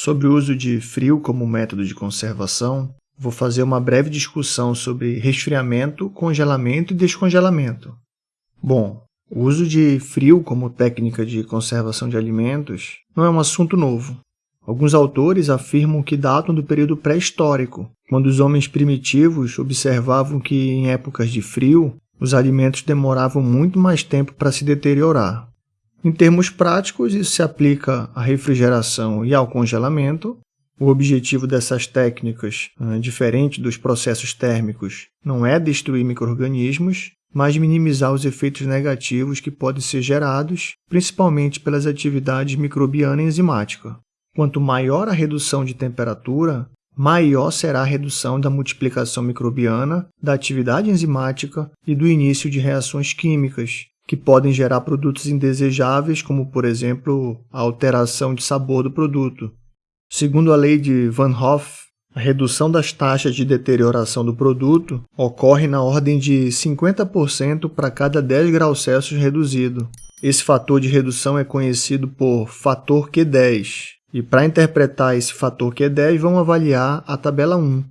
Sobre o uso de frio como método de conservação, vou fazer uma breve discussão sobre resfriamento, congelamento e descongelamento. Bom, o uso de frio como técnica de conservação de alimentos não é um assunto novo. Alguns autores afirmam que datam do período pré-histórico, quando os homens primitivos observavam que, em épocas de frio, os alimentos demoravam muito mais tempo para se deteriorar. Em termos práticos, isso se aplica à refrigeração e ao congelamento. O objetivo dessas técnicas, ah, diferente dos processos térmicos, não é destruir microrganismos, mas minimizar os efeitos negativos que podem ser gerados, principalmente pelas atividades microbiana e enzimática. Quanto maior a redução de temperatura, maior será a redução da multiplicação microbiana, da atividade enzimática e do início de reações químicas, que podem gerar produtos indesejáveis, como, por exemplo, a alteração de sabor do produto. Segundo a lei de Van Hoff, a redução das taxas de deterioração do produto ocorre na ordem de 50% para cada 10 graus Celsius reduzido. Esse fator de redução é conhecido por fator Q10. E para interpretar esse fator Q10, vamos avaliar a tabela 1.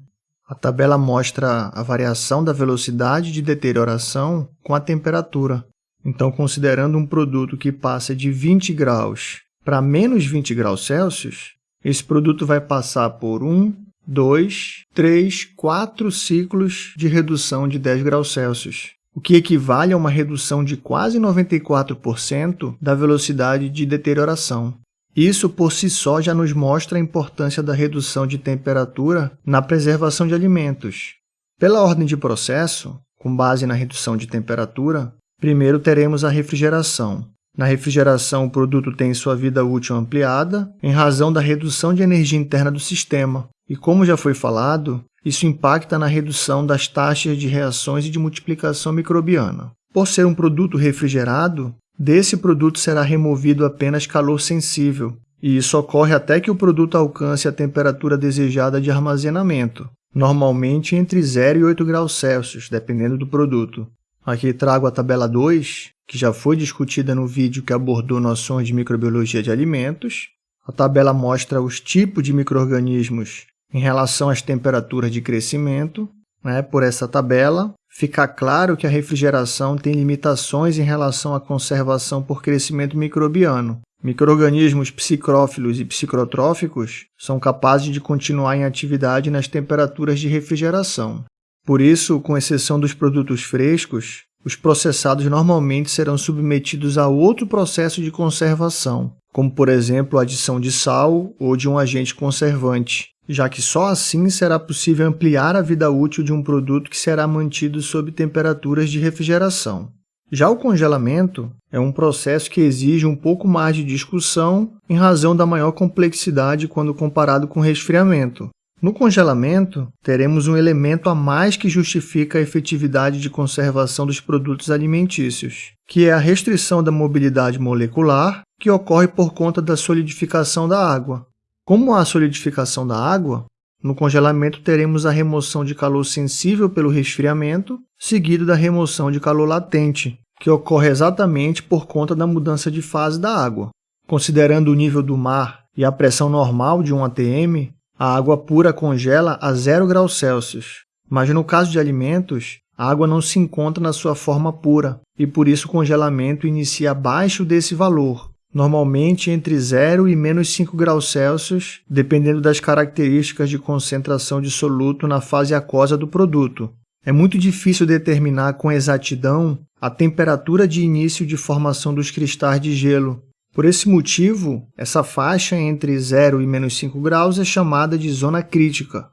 A tabela mostra a variação da velocidade de deterioração com a temperatura. Então, considerando um produto que passa de 20 graus para menos 20 graus Celsius, esse produto vai passar por 1, 2, 3, 4 ciclos de redução de 10 graus Celsius, o que equivale a uma redução de quase 94% da velocidade de deterioração. Isso por si só já nos mostra a importância da redução de temperatura na preservação de alimentos. Pela ordem de processo, com base na redução de temperatura, primeiro teremos a refrigeração. Na refrigeração, o produto tem sua vida útil ampliada em razão da redução de energia interna do sistema, e como já foi falado, isso impacta na redução das taxas de reações e de multiplicação microbiana. Por ser um produto refrigerado, desse produto será removido apenas calor sensível, e isso ocorre até que o produto alcance a temperatura desejada de armazenamento, normalmente entre 0 e 8 graus Celsius, dependendo do produto. Aqui trago a tabela 2, que já foi discutida no vídeo que abordou noções de microbiologia de alimentos. A tabela mostra os tipos de microrganismos em relação às temperaturas de crescimento, né, por essa tabela, fica claro que a refrigeração tem limitações em relação à conservação por crescimento microbiano. Microrganismos psicrófilos e psicrotróficos são capazes de continuar em atividade nas temperaturas de refrigeração. Por isso, com exceção dos produtos frescos, os processados normalmente serão submetidos a outro processo de conservação, como por exemplo a adição de sal ou de um agente conservante, já que só assim será possível ampliar a vida útil de um produto que será mantido sob temperaturas de refrigeração. Já o congelamento é um processo que exige um pouco mais de discussão em razão da maior complexidade quando comparado com resfriamento. No congelamento, teremos um elemento a mais que justifica a efetividade de conservação dos produtos alimentícios, que é a restrição da mobilidade molecular que ocorre por conta da solidificação da água. Como há solidificação da água, no congelamento teremos a remoção de calor sensível pelo resfriamento, seguido da remoção de calor latente, que ocorre exatamente por conta da mudança de fase da água. Considerando o nível do mar e a pressão normal de um ATM, a água pura congela a 0 graus Celsius. Mas no caso de alimentos, a água não se encontra na sua forma pura, e por isso o congelamento inicia abaixo desse valor, normalmente entre 0 e menos 5 graus Celsius, dependendo das características de concentração de soluto na fase aquosa do produto. É muito difícil determinar com exatidão a temperatura de início de formação dos cristais de gelo. Por esse motivo, essa faixa entre 0 e menos 5 graus é chamada de zona crítica.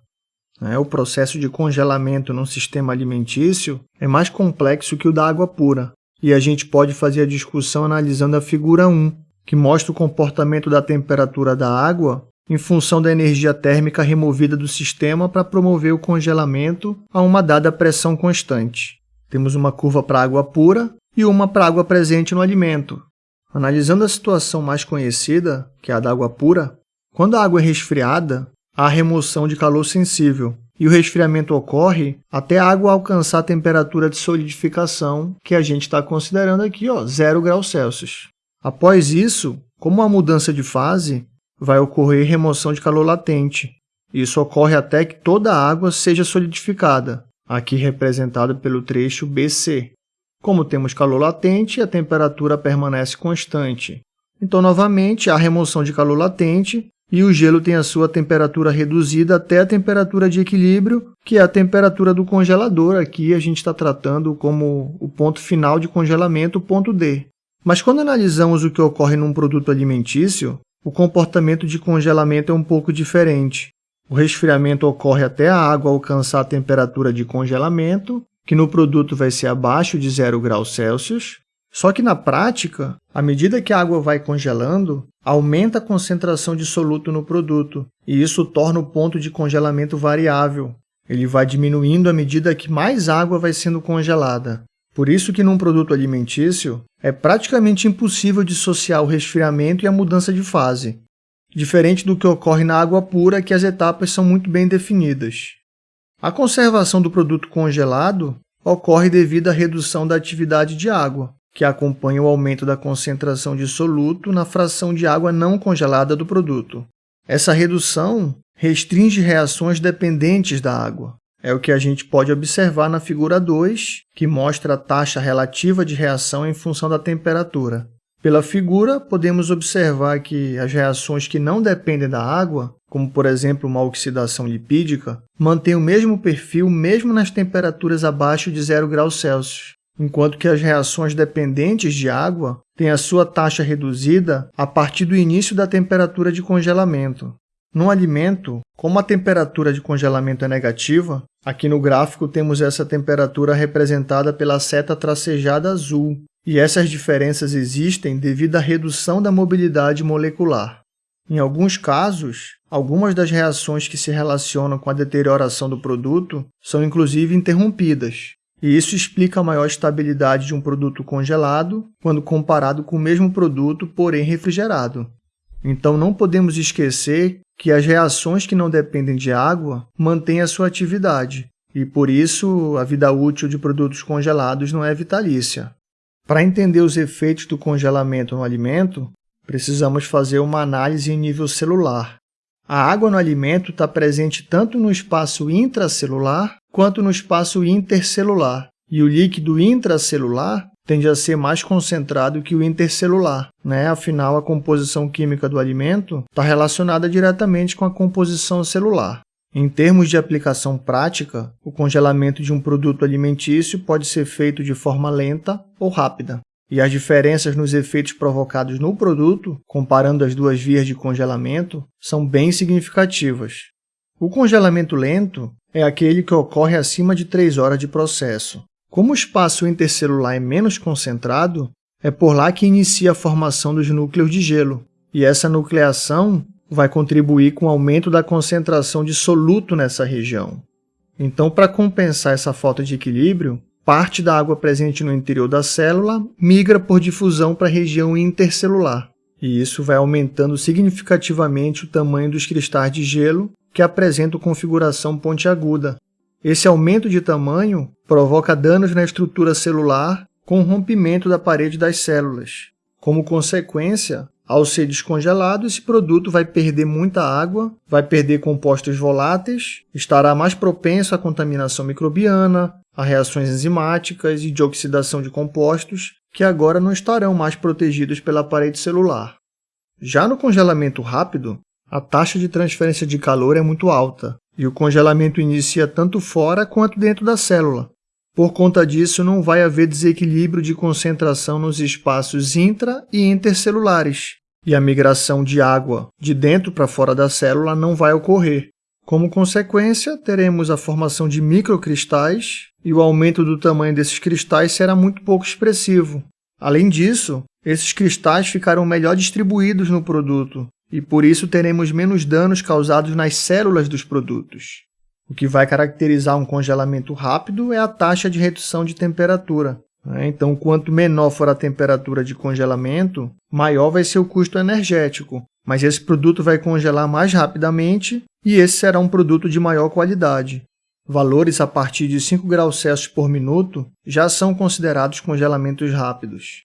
É, o processo de congelamento num sistema alimentício é mais complexo que o da água pura, e a gente pode fazer a discussão analisando a figura 1, que mostra o comportamento da temperatura da água em função da energia térmica removida do sistema para promover o congelamento a uma dada pressão constante. Temos uma curva para água pura e uma para água presente no alimento. Analisando a situação mais conhecida, que é a da água pura, quando a água é resfriada, há remoção de calor sensível, e o resfriamento ocorre até a água alcançar a temperatura de solidificação que a gente está considerando aqui, ó, 0 graus Celsius. Após isso, como a mudança de fase, vai ocorrer remoção de calor latente. Isso ocorre até que toda a água seja solidificada, aqui representado pelo trecho BC. Como temos calor latente, a temperatura permanece constante. Então, novamente, há remoção de calor latente e o gelo tem a sua temperatura reduzida até a temperatura de equilíbrio, que é a temperatura do congelador. Aqui a gente está tratando como o ponto final de congelamento, o ponto D. Mas quando analisamos o que ocorre num produto alimentício, o comportamento de congelamento é um pouco diferente. O resfriamento ocorre até a água alcançar a temperatura de congelamento, que no produto vai ser abaixo de 0 graus Celsius. Só que na prática, à medida que a água vai congelando, aumenta a concentração de soluto no produto, e isso torna o ponto de congelamento variável. Ele vai diminuindo à medida que mais água vai sendo congelada. Por isso que num produto alimentício, é praticamente impossível dissociar o resfriamento e a mudança de fase diferente do que ocorre na água pura, que as etapas são muito bem definidas. A conservação do produto congelado ocorre devido à redução da atividade de água, que acompanha o aumento da concentração de soluto na fração de água não congelada do produto. Essa redução restringe reações dependentes da água. É o que a gente pode observar na figura 2, que mostra a taxa relativa de reação em função da temperatura. Pela figura, podemos observar que as reações que não dependem da água, como por exemplo uma oxidação lipídica, mantêm o mesmo perfil mesmo nas temperaturas abaixo de 0 graus Celsius, enquanto que as reações dependentes de água têm a sua taxa reduzida a partir do início da temperatura de congelamento. No alimento, como a temperatura de congelamento é negativa, aqui no gráfico temos essa temperatura representada pela seta tracejada azul, e essas diferenças existem devido à redução da mobilidade molecular. Em alguns casos, algumas das reações que se relacionam com a deterioração do produto são inclusive interrompidas, e isso explica a maior estabilidade de um produto congelado quando comparado com o mesmo produto, porém refrigerado. Então, não podemos esquecer que as reações que não dependem de água mantêm a sua atividade, e por isso a vida útil de produtos congelados não é vitalícia. Para entender os efeitos do congelamento no alimento, precisamos fazer uma análise em nível celular. A água no alimento está presente tanto no espaço intracelular quanto no espaço intercelular, e o líquido intracelular tende a ser mais concentrado que o intercelular. Né? Afinal, a composição química do alimento está relacionada diretamente com a composição celular. Em termos de aplicação prática, o congelamento de um produto alimentício pode ser feito de forma lenta ou rápida, e as diferenças nos efeitos provocados no produto, comparando as duas vias de congelamento, são bem significativas. O congelamento lento é aquele que ocorre acima de 3 horas de processo. Como o espaço intercelular é menos concentrado, é por lá que inicia a formação dos núcleos de gelo, e essa nucleação vai contribuir com o aumento da concentração de soluto nessa região. Então, para compensar essa falta de equilíbrio, parte da água presente no interior da célula migra por difusão para a região intercelular, e isso vai aumentando significativamente o tamanho dos cristais de gelo que apresentam configuração pontiaguda. Esse aumento de tamanho provoca danos na estrutura celular com o rompimento da parede das células. Como consequência, ao ser descongelado, esse produto vai perder muita água, vai perder compostos voláteis, estará mais propenso à contaminação microbiana, a reações enzimáticas e de oxidação de compostos, que agora não estarão mais protegidos pela parede celular. Já no congelamento rápido, a taxa de transferência de calor é muito alta, e o congelamento inicia tanto fora quanto dentro da célula, por conta disso, não vai haver desequilíbrio de concentração nos espaços intra- e intercelulares, e a migração de água de dentro para fora da célula não vai ocorrer. Como consequência, teremos a formação de microcristais e o aumento do tamanho desses cristais será muito pouco expressivo. Além disso, esses cristais ficarão melhor distribuídos no produto e por isso teremos menos danos causados nas células dos produtos. O que vai caracterizar um congelamento rápido é a taxa de redução de temperatura. Né? Então, quanto menor for a temperatura de congelamento, maior vai ser o custo energético. Mas esse produto vai congelar mais rapidamente e esse será um produto de maior qualidade. Valores a partir de 5 graus Celsius por minuto já são considerados congelamentos rápidos.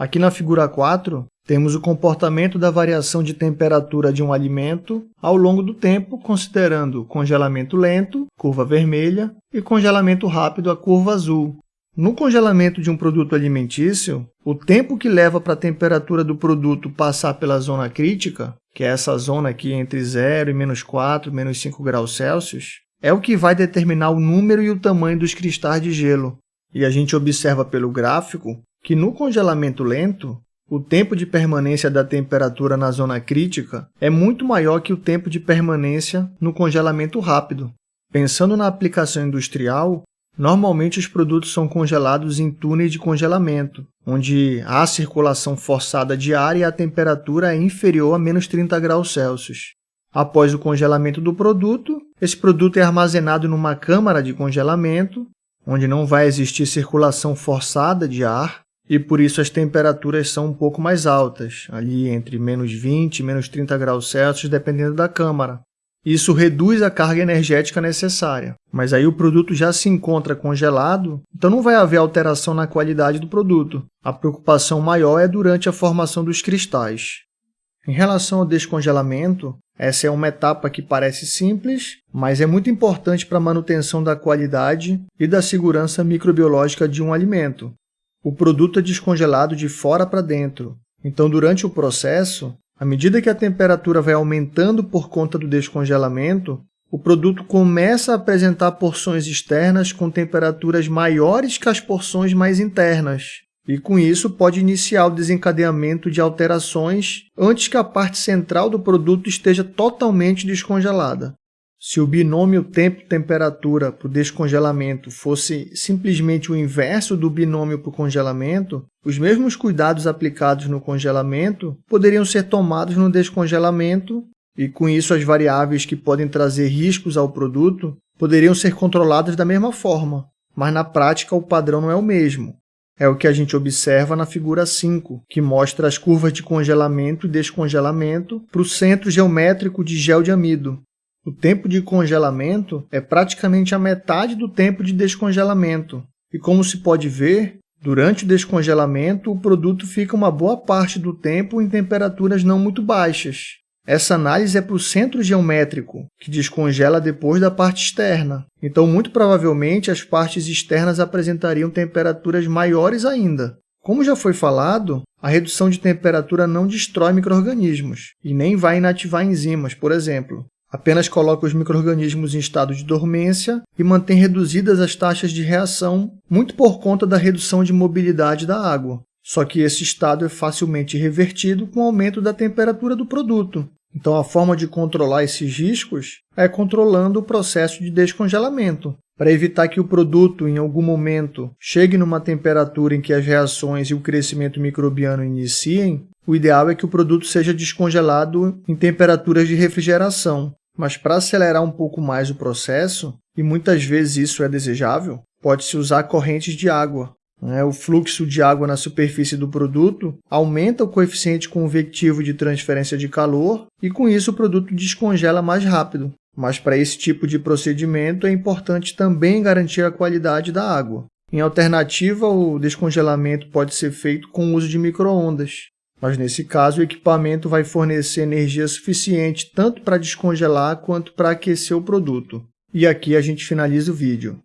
Aqui na figura 4, Temos o comportamento da variação de temperatura de um alimento ao longo do tempo, considerando congelamento lento, curva vermelha, e congelamento rápido, a curva azul. No congelamento de um produto alimentício, o tempo que leva para a temperatura do produto passar pela zona crítica, que é essa zona aqui entre 0 e menos 4, menos 5 graus Celsius, é o que vai determinar o número e o tamanho dos cristais de gelo. E a gente observa pelo gráfico que no congelamento lento, o tempo de permanência da temperatura na zona crítica é muito maior que o tempo de permanência no congelamento rápido. Pensando na aplicação industrial, normalmente os produtos são congelados em túneis de congelamento, onde há circulação forçada de ar e a temperatura é inferior a menos 30 graus Celsius. Após o congelamento do produto, esse produto é armazenado numa câmara de congelamento, onde não vai existir circulação forçada de ar, e por isso as temperaturas são um pouco mais altas, ali entre menos 20 e menos 30 graus Celsius, dependendo da câmara. Isso reduz a carga energética necessária, mas aí o produto já se encontra congelado, então não vai haver alteração na qualidade do produto. A preocupação maior é durante a formação dos cristais. Em relação ao descongelamento, essa é uma etapa que parece simples, mas é muito importante para a manutenção da qualidade e da segurança microbiológica de um alimento. O produto é descongelado de fora para dentro. Então, durante o processo, à medida que a temperatura vai aumentando por conta do descongelamento, o produto começa a apresentar porções externas com temperaturas maiores que as porções mais internas. E com isso pode iniciar o desencadeamento de alterações antes que a parte central do produto esteja totalmente descongelada. Se o binômio tempo-temperatura para o descongelamento fosse simplesmente o inverso do binômio para o congelamento, os mesmos cuidados aplicados no congelamento poderiam ser tomados no descongelamento e, com isso, as variáveis que podem trazer riscos ao produto poderiam ser controladas da mesma forma, mas na prática o padrão não é o mesmo. É o que a gente observa na figura 5, que mostra as curvas de congelamento e descongelamento para o centro geométrico de gel de amido, o tempo de congelamento é praticamente a metade do tempo de descongelamento. E como se pode ver, durante o descongelamento, o produto fica uma boa parte do tempo em temperaturas não muito baixas. Essa análise é para o centro geométrico, que descongela depois da parte externa. Então, muito provavelmente, as partes externas apresentariam temperaturas maiores ainda. Como já foi falado, a redução de temperatura não destrói micro-organismos e nem vai inativar enzimas, por exemplo. Apenas coloca os microrganismos em estado de dormência e mantém reduzidas as taxas de reação, muito por conta da redução de mobilidade da água. Só que esse estado é facilmente revertido com o aumento da temperatura do produto. Então, a forma de controlar esses riscos é controlando o processo de descongelamento, para evitar que o produto, em algum momento, chegue numa temperatura em que as reações e o crescimento microbiano iniciem, o ideal é que o produto seja descongelado em temperaturas de refrigeração, mas para acelerar um pouco mais o processo, e muitas vezes isso é desejável, pode-se usar correntes de água. Né? O fluxo de água na superfície do produto aumenta o coeficiente convectivo de transferência de calor e, com isso, o produto descongela mais rápido. Mas para esse tipo de procedimento é importante também garantir a qualidade da água. Em alternativa, o descongelamento pode ser feito com o uso de microondas, mas nesse caso o equipamento vai fornecer energia suficiente tanto para descongelar quanto para aquecer o produto. E aqui a gente finaliza o vídeo.